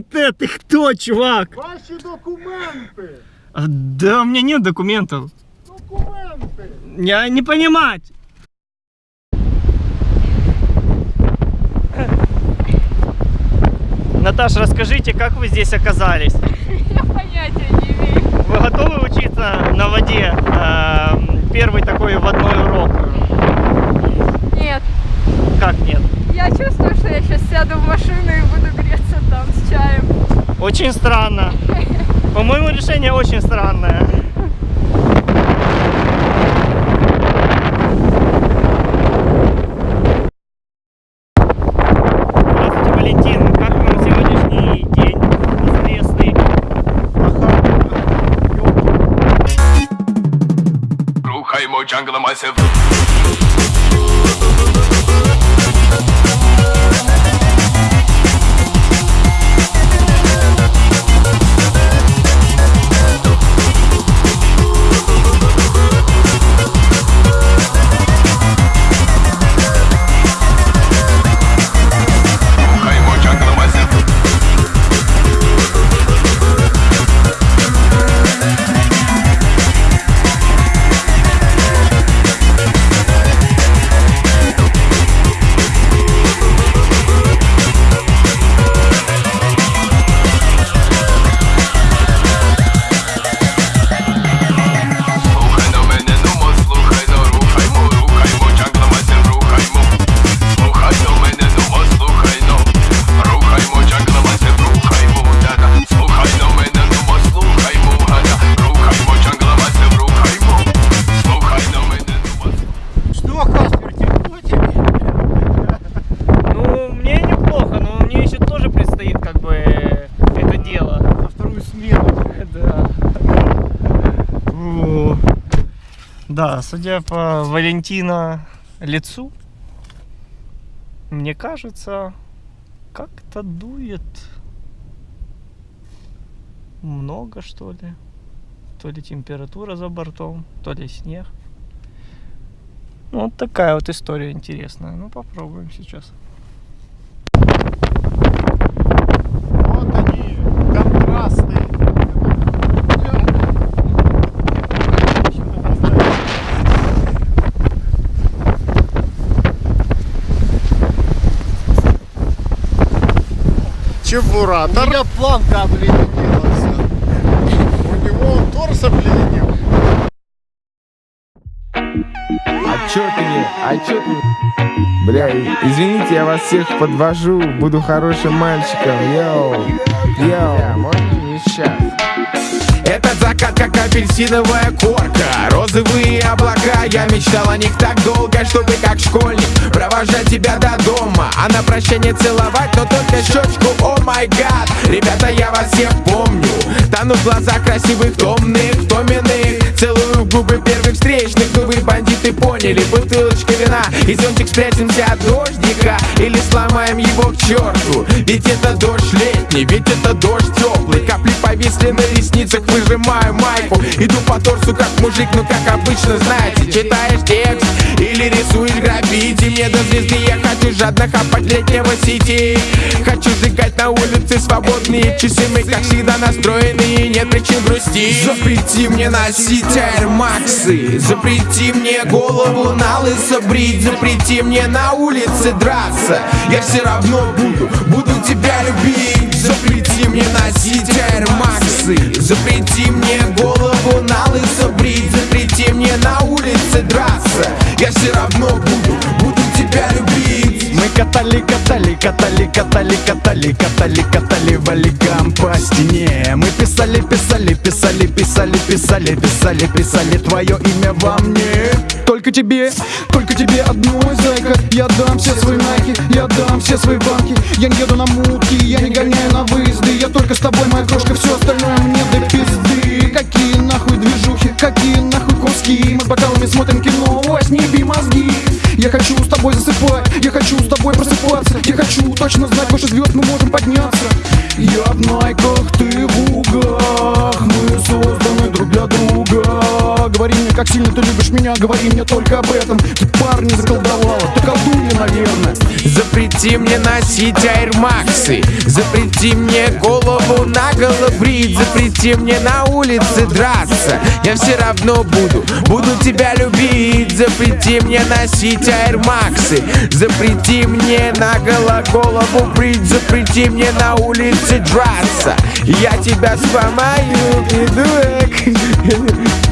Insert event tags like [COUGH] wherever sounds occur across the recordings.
ТЦТ, ты кто, чувак? Ваші документи! А, Да, у меня нет документов. Документи! Я не понимать. Наташа, расскажите, как вы здесь оказались? [LAUGHS] Я понятия не имею. Вы готовы учиться на воде? Эм, Первый такой водной урок. Нет. Как нет? Я чувствую, что я сейчас сяду в машину и буду там с чаем. Очень странно. По-моему, решение очень странное. Здравствуйте, Валентин. Как Да, судя по Валентина лицу, мне кажется, как-то дует много, что ли. То ли температура за бортом, то ли снег. Ну, Вот такая вот история интересная. Ну, попробуем сейчас. Чебуратор. У меня планка обледенелась. У него торс обледенел. А чё ты не? А чё ты не? Бля, извините, я вас всех подвожу. Буду хорошим мальчиком. Yo. Yo. Можно не сейчас? Этот закат как апельсиновая корка. Розовые облака, я мечтал о них так долго Чтобы как школьник провожать тебя до дома. А на прощание целовать, но только щечку, oh my God! Ребята, я вас всех помню. Тону в глазах красивых, томных, томенных Целую в губы первых поняли Бутылочка вина. И зонтик спрячемся от дождика Или сломаем его к черту. Ведь это дождь летний, ведь это дождь теплый. Капли повисли на ресницах, выжимаю майку. Иду по торсу как мужик, ну как обычно, знаете. Читаешь текст или рисуешь граффити. Мне до звезды я хочу жадно хапать летнего сети. Хочу на улице свободные часы. Мы как всегда настроены и нет причин грустить. Запрети мне носить Max'ы Запрети мне голову на лысо брить Запрети мне на улице драться. Я все равно буду, буду тебя любить. Запрети мне носить Max'ы Запрети мне голову на лысо брить Запрети мне на улице драться. Я все равно буду, буду тебя любить. Мы катали, катали, катали, катали, катали, катали, катали валикам по стене. Мы писали, писали, писали, писали, писали, писали, писали твое имя во мне. Только тебе, только тебе одной, зайка Я дам все свои найки, я дам все свои банки. Я не еду на мутки, я не гоняю на выезды. Я только с тобой, моя крошка, все остальное мне до пизды. Какие нахуй движухи, какие нахуй куски. Мы с бокалами смотрим кино, точно знать, выше звезд мы можем подняться как сильно ты любишь меня Говори мне только об этом. Ты парня заколдовала, ты колдунья, наверное. Запрети мне носить айрмаксы. Запрети мне голову на брить Запрети мне на улице драться. Я все равно буду, буду тебя любить. Запрети мне носить айрмаксы. Запрети мне на голову брить Запрети мне на улице драться. Я тебя сломаю, придурок [LAUGHS]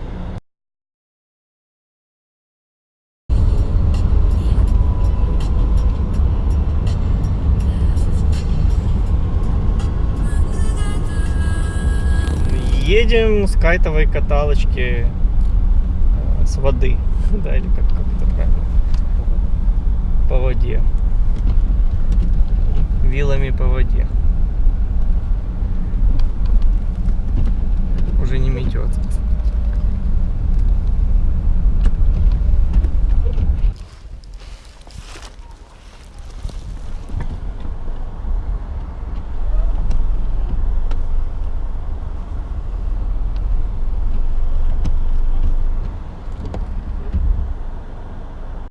Едем с кайтовой каталочки э, с воды, [LAUGHS] да, или как, как это правильно? По воде. Вилами по воде. Уже не метет.